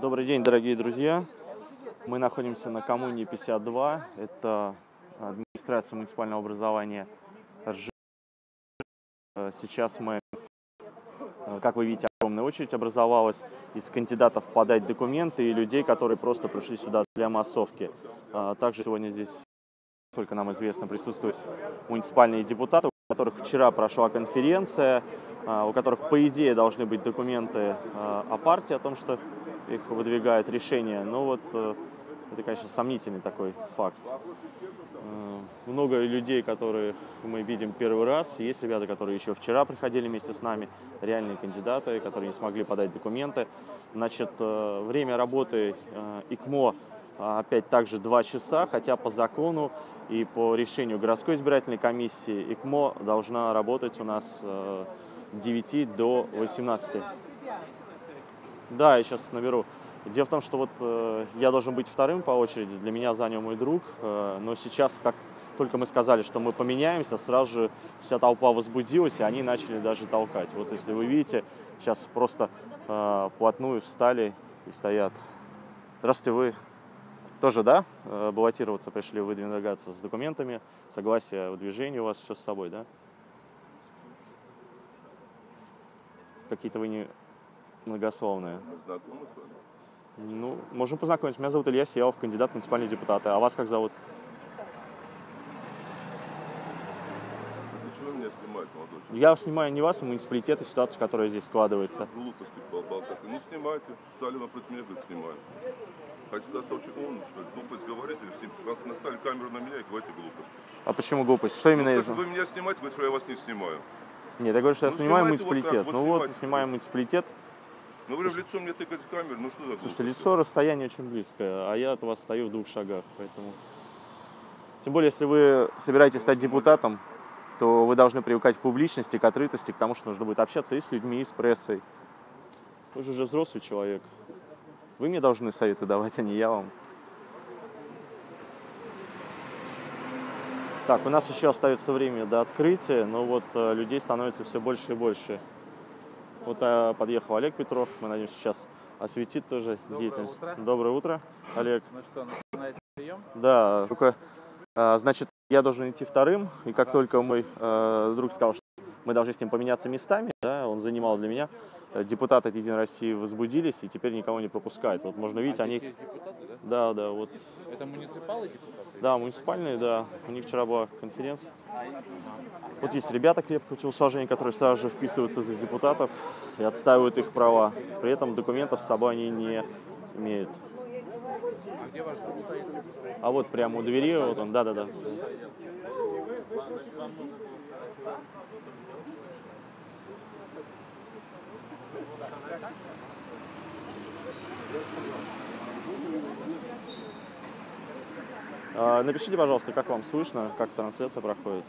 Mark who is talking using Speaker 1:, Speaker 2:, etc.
Speaker 1: Добрый день, дорогие друзья. Мы находимся на коммуне 52. Это администрация муниципального образования РЖ. Сейчас мы, как вы видите, огромная очередь образовалась из кандидатов подать документы и людей, которые просто пришли сюда для массовки. Также сегодня здесь, сколько нам известно, присутствуют муниципальные депутаты, у которых вчера прошла конференция, у которых, по идее, должны быть документы о партии, о том, что их выдвигает решение. Но вот э, это, конечно, сомнительный такой факт. Э, много людей, которых мы видим первый раз. Есть ребята, которые еще вчера приходили вместе с нами, реальные кандидаты, которые не смогли подать документы. Значит, э, время работы ИКМО опять также 2 часа, хотя по закону и по решению городской избирательной комиссии ИКМО должна работать у нас 9 до 18. Да, я сейчас наберу. Дело в том, что вот э, я должен быть вторым по очереди, для меня занял мой друг, э, но сейчас, как только мы сказали, что мы поменяемся, сразу же вся толпа возбудилась, и они начали даже толкать. Вот если вы видите, сейчас просто э, плотную встали и стоят. Здравствуйте, вы тоже, да, э, баллотироваться пришли, выдвигаться с документами, согласие о выдвижении у вас все с собой, да? Какие-то вы не многословные.
Speaker 2: Знакомы с вами?
Speaker 1: Ну, можем познакомиться. Меня зовут Илья Сеялов, кандидат в муниципальные депутаты. А вас как зовут?
Speaker 2: Для чего меня снимать, молодой человек?
Speaker 1: Я снимаю не вас, а муниципалитет и ситуацию, которая здесь складывается.
Speaker 2: Глупости болтать. Ну снимайте. Стали напротив меня, говорит, снимаю. Хотите сказать, очень умный, что ли? Глупость говорите, или сним... раз наставили камеру на меня и говорите глупости.
Speaker 1: А почему глупость? Что именно
Speaker 2: Ну,
Speaker 1: из...
Speaker 2: то, что вы меня снимаете, говорит, что я вас не снимаю.
Speaker 1: Нет, я говорю, что я
Speaker 2: Ну,
Speaker 1: снимаю
Speaker 2: снимайте вот
Speaker 1: муниципалитет.
Speaker 2: вот
Speaker 1: ну вот,
Speaker 2: снимайте.
Speaker 1: снимаю муниципалитет.
Speaker 2: Ну вы же в лицо мне тыкаете камеру, ну что за
Speaker 1: Слушайте, лицо, расстояние очень близкое, а я от вас стою в двух шагах, поэтому... Тем более, если вы собираетесь стать депутатом, то вы должны привыкать к публичности, к открытости, к тому, что нужно будет общаться и с людьми, и с прессой. Вы же уже взрослый человек. Вы мне должны советы давать, а не я вам. Так, у нас еще остается время до открытия, но вот э, людей становится все больше и больше. Вот э, подъехал Олег Петров, мы надеемся, сейчас осветит тоже
Speaker 3: Доброе
Speaker 1: деятельность.
Speaker 3: утро.
Speaker 1: Доброе утро, Олег.
Speaker 3: Ну что, начинаете прием?
Speaker 1: Да, только, э, значит, я должен идти вторым, и как только мой э, друг сказал, что мы должны с ним поменяться местами, да, он занимал для меня, депутаты от Единой России возбудились и теперь никого не пропускают. Вот можно видеть,
Speaker 3: А
Speaker 1: они...
Speaker 3: депутаты, да?
Speaker 1: Да, да, вот,
Speaker 3: Это муниципалы депутаты?
Speaker 1: да, муниципальные, да, у них вчера была конференция. Вот есть ребята крепкого телосложения, которые сразу же вписываются за депутатов и отстаивают их права. При этом документов с собой они не имеют.
Speaker 3: А
Speaker 1: вот прямо у двери, вот он, да-да-да. Напишите, пожалуйста, как вам слышно, как трансляция проходит.